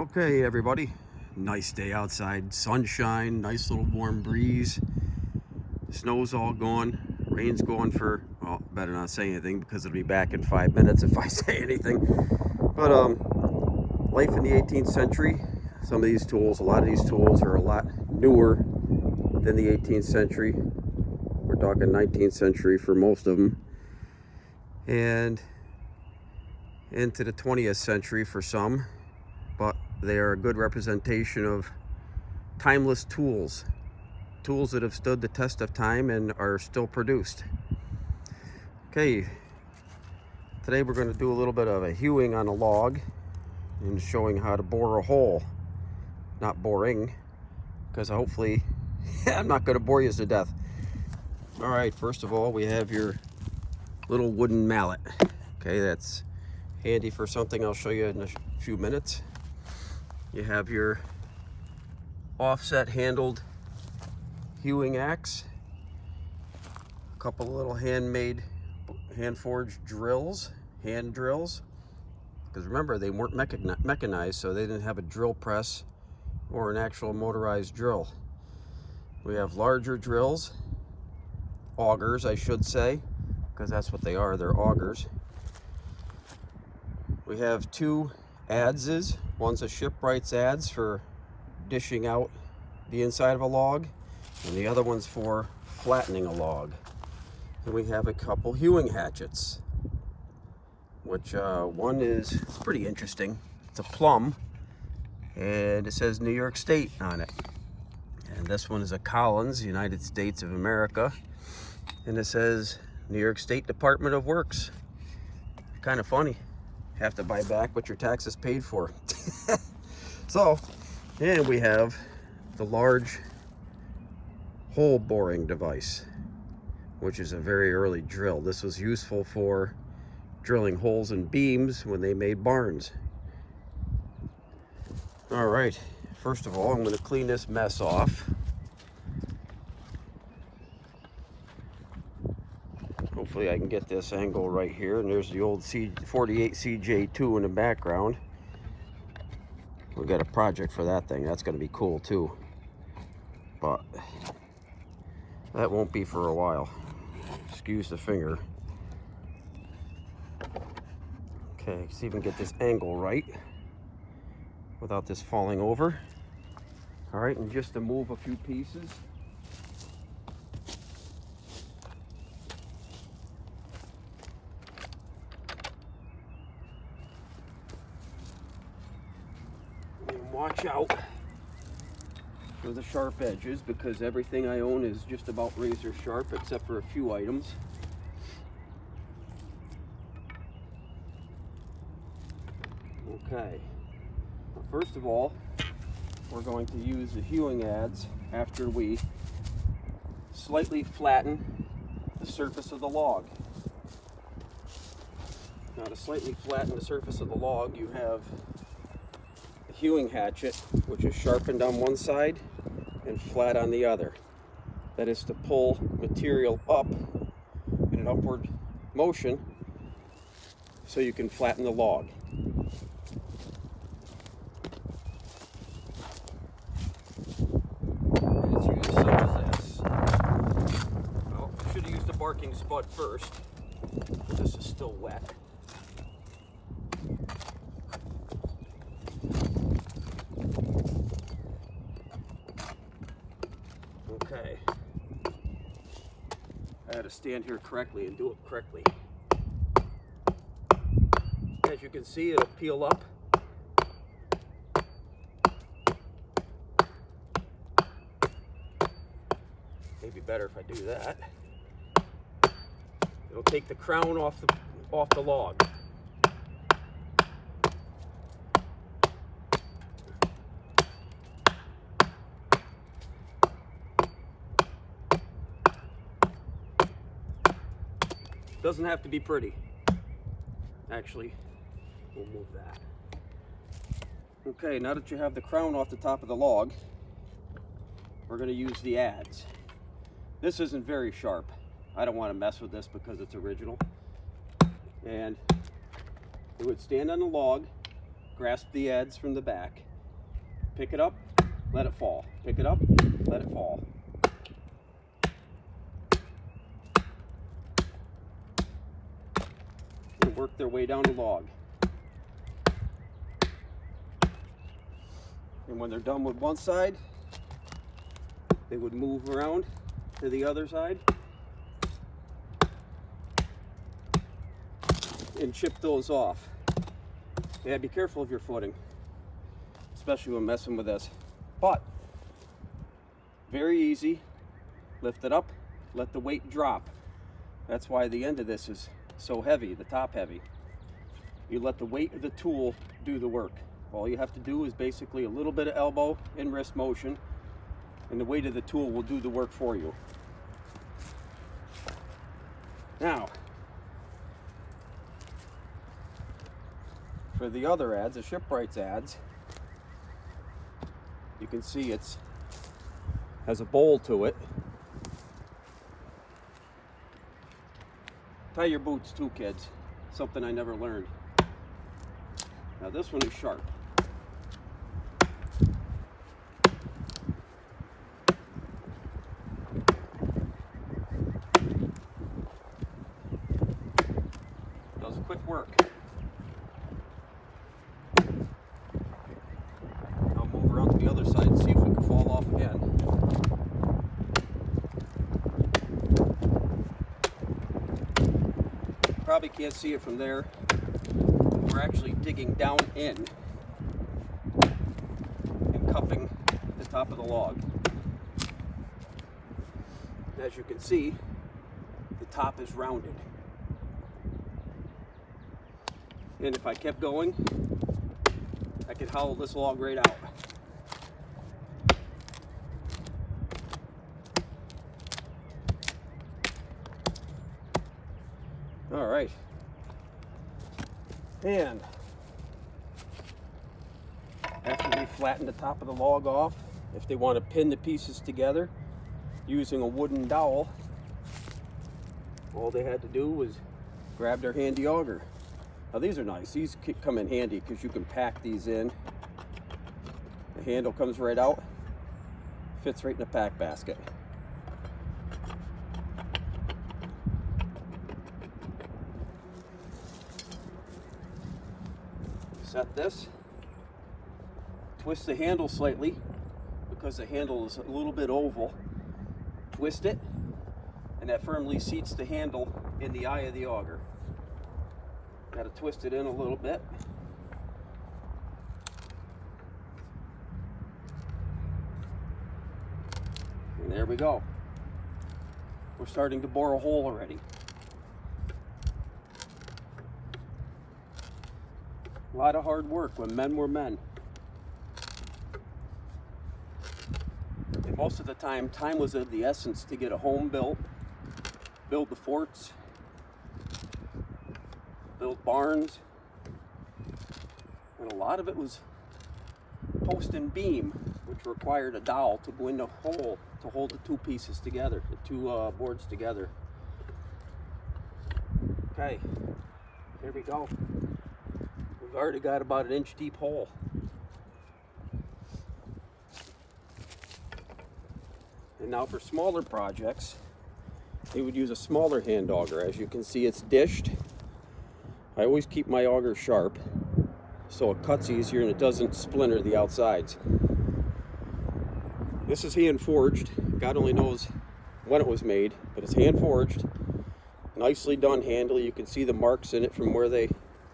Okay, everybody. Nice day outside. Sunshine, nice little warm breeze. Snow's all gone. Rain's going for, well, better not say anything because it'll be back in five minutes if I say anything. But, um, life in the 18th century, some of these tools, a lot of these tools are a lot newer than the 18th century. We're talking 19th century for most of them. And into the 20th century for some but they are a good representation of timeless tools tools that have stood the test of time and are still produced. Okay today we're going to do a little bit of a hewing on a log and showing how to bore a hole. Not boring because hopefully I'm not going to bore you to death. All right first of all we have your little wooden mallet. Okay that's handy for something I'll show you in a few minutes you have your offset handled hewing axe, a couple little handmade, hand forged drills, hand drills. Because remember, they weren't mechanized, so they didn't have a drill press or an actual motorized drill. We have larger drills, augers, I should say, because that's what they are, they're augers. We have two adzes, One's a shipwright's adze for dishing out the inside of a log, and the other one's for flattening a log. And we have a couple hewing hatchets, which uh, one is it's pretty interesting. It's a Plumb, and it says New York State on it. And this one is a Collins, United States of America, and it says New York State Department of Works. Kind of funny have to buy back what your taxes paid for. so, and we have the large hole boring device, which is a very early drill. This was useful for drilling holes in beams when they made barns. All right, first of all, I'm gonna clean this mess off. Hopefully I can get this angle right here. And there's the old C48 CJ2 in the background. We got a project for that thing. That's going to be cool too. But that won't be for a while. Excuse the finger. Okay, see if we can get this angle right without this falling over. All right, and just to move a few pieces. Watch out for the sharp edges because everything I own is just about razor sharp except for a few items. Okay, first of all, we're going to use the hewing adze after we slightly flatten the surface of the log. Now to slightly flatten the surface of the log, you have hewing hatchet, which is sharpened on one side and flat on the other. That is to pull material up in an upward motion so you can flatten the log. Well, I should have used a barking spud first. This is still wet. Okay. I had to stand here correctly and do it correctly. As you can see, it'll peel up. Maybe better if I do that. It'll take the crown off the off the log. Doesn't have to be pretty. Actually, we'll move that. Okay, now that you have the crown off the top of the log, we're going to use the adze. This isn't very sharp. I don't want to mess with this because it's original. And it would stand on the log, grasp the adze from the back, Pick it up, let it fall. Pick it up, let it fall. Work their way down the log. And when they're done with one side, they would move around to the other side and chip those off. Yeah, be careful of your footing, especially when messing with this. But, very easy. Lift it up, let the weight drop. That's why the end of this is so heavy, the top heavy. You let the weight of the tool do the work. All you have to do is basically a little bit of elbow and wrist motion, and the weight of the tool will do the work for you. Now, for the other adze, the Shipwrights adze, you can see it's has a bowl to it. Tie your boots too, kids. Something I never learned. Now this one is sharp. Does quick work. I'll move around to the other side and see if it can fall off again. Probably can't see it from there. We're actually digging down in and cupping the top of the log. As you can see, the top is rounded. And if I kept going, I could hollow this log right out. All right. And after we flatten the top of the log off, if they want to pin the pieces together using a wooden dowel, all they had to do was grab their handy auger. Now these are nice. These come in handy because you can pack these in. The handle comes right out, fits right in the pack basket. Set this, twist the handle slightly because the handle is a little bit oval. Twist it, and that firmly seats the handle in the eye of the auger. Got to twist it in a little bit. And there we go. We're starting to bore a hole already. A lot of hard work when men were men. And most of the time, time was of the essence to get a home built, build the forts, build barns, and a lot of it was post and beam, which required a dowel to go in the hole to hold the two pieces together, the two uh, boards together. Okay, here we go. We've already got about an inch deep hole. And now for smaller projects, they would use a smaller hand auger. As you can see, it's dished. I always keep my auger sharp so it cuts easier and it doesn't splinter the outsides. This is hand forged. God only knows when it was made, but it's hand forged. Nicely done handle. You can see the marks in it from where they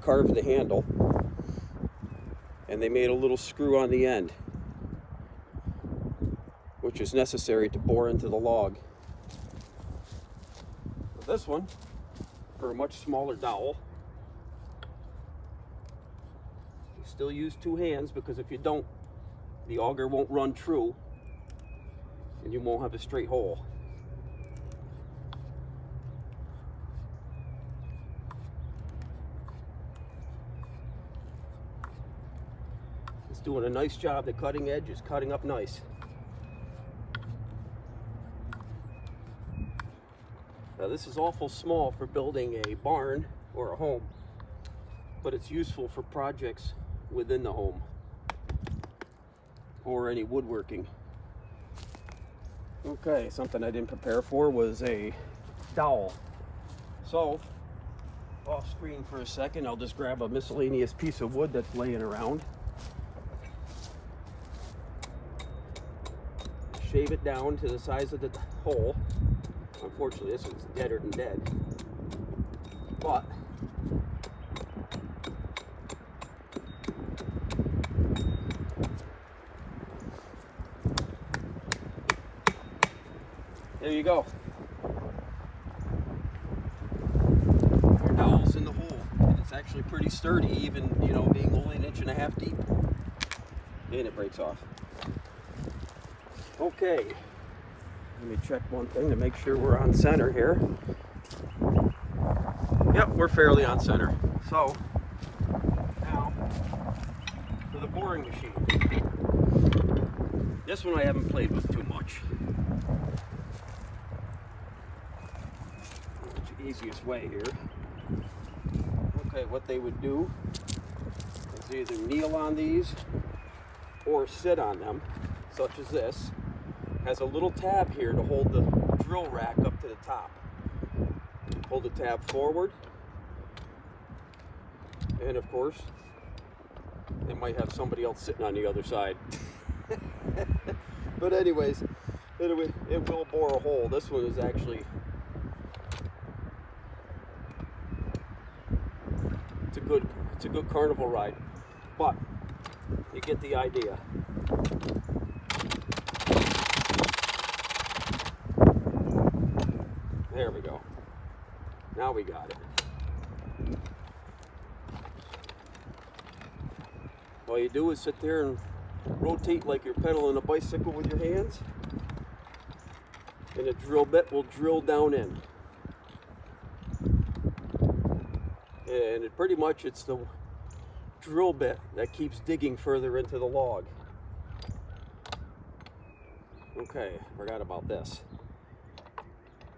carved the handle. And they made a little screw on the end, which is necessary to bore into the log. This one, for a much smaller dowel, you still use two hands because if you don't, the auger won't run true and you won't have a straight hole. Doing a nice job. The cutting edge is cutting up nice. Now this is awful small for building a barn or a home, but it's useful for projects within the home. or any woodworking. Okay, something I didn't prepare for was a dowel. So, off screen for a second, I'll just grab a miscellaneous piece of wood that's laying around. Shave it down to the size of the hole. Unfortunately, this one's deader than dead. But, there you go. Your dowel's in the hole. And it's actually pretty sturdy, even, you know, being only an inch and a half deep. And it breaks off. Okay. Let me check one thing to make sure we're on center here. Yep, we're fairly on center. So, now, for the boring machine. This one I haven't played with too much. the easiest way here. Okay, what they would do is either kneel on these or sit on them, such as this. Has a little tab here to hold the drill rack up to the top. Hold the tab forward. And of course, it might have somebody else sitting on the other side. but anyways, it, it will bore a hole. This one is actually it's a good it's a good carnival ride. But you get the idea. We go. Now we got it. All you do is sit there and rotate like you're pedaling a bicycle with your hands. And a drill bit will drill down in. And it pretty much it's the drill bit that keeps digging further into the log. Okay, forgot about this.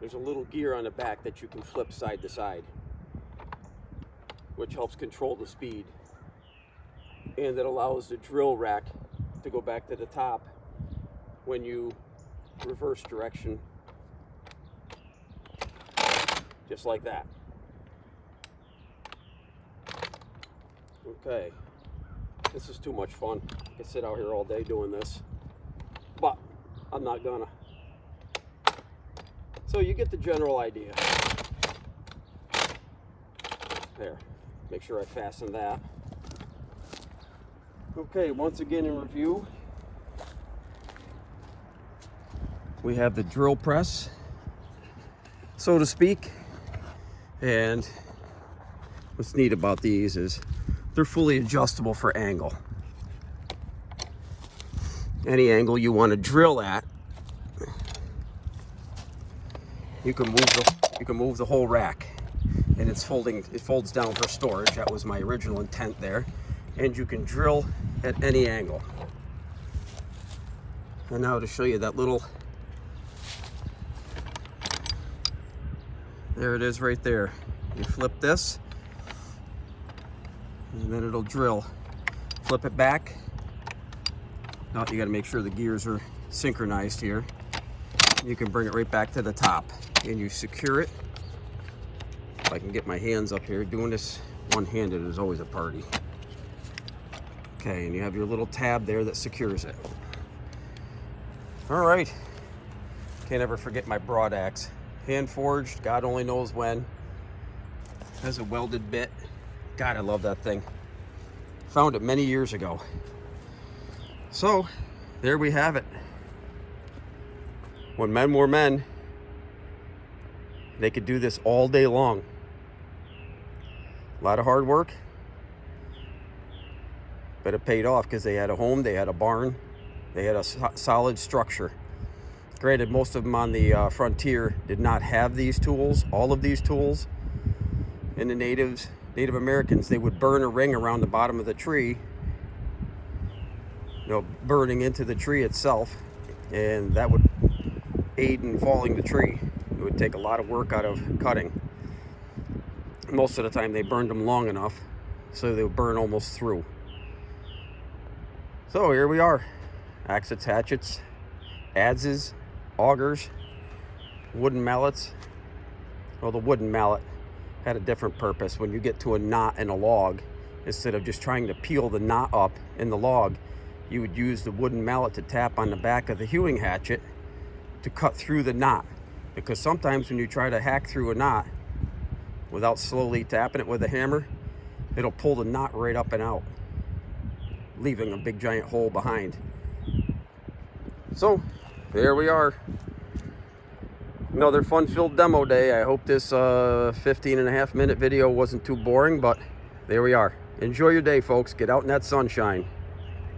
There's a little gear on the back that you can flip side to side, which helps control the speed. And it allows the drill rack to go back to the top when you reverse direction, just like that. Okay, this is too much fun. I could sit out here all day doing this, but I'm not gonna. So you get the general idea. There, make sure I fasten that. Okay, once again in review, we have the drill press, so to speak. And what's neat about these is they're fully adjustable for angle. Any angle you want to drill at you can move the you can move the whole rack. And it's folding it folds down for storage. That was my original intent there. And you can drill at any angle. And now to show you that little there it is right there. You flip this and then it'll drill. Flip it back. Now you got to make sure the gears are synchronized here you can bring it right back to the top and you secure it. If I can get my hands up here, doing this one-handed is always a party. Okay, and you have your little tab there that secures it. All right, can't ever forget my broad axe. Hand forged, God only knows when. Has a welded bit. God, I love that thing. Found it many years ago. So, there we have it. When men were men, they could do this all day long. A lot of hard work, but it paid off because they had a home, they had a barn, they had a solid structure. Granted, most of them on the uh, frontier did not have these tools, all of these tools. And the natives, Native Americans, they would burn a ring around the bottom of the tree, you know, burning into the tree itself, and that would aid in falling the tree It would take a lot of work out of cutting. Most of the time they burned them long enough so they would burn almost through. So here we are. axes, hatchets, adzes, augers, wooden mallets. Well, the wooden mallet had a different purpose. When you get to a knot in a log, instead of just trying to peel the knot up in the log, you would use the wooden mallet to tap on the back of the hewing hatchet to cut through the knot. Because sometimes when you try to hack through a knot without slowly tapping it with a hammer, it'll pull the knot right up and out, leaving a big giant hole behind. So, there we are. Another fun-filled demo day. I hope this uh, 15 and a half minute video wasn't too boring, but there we are. Enjoy your day, folks. Get out in that sunshine.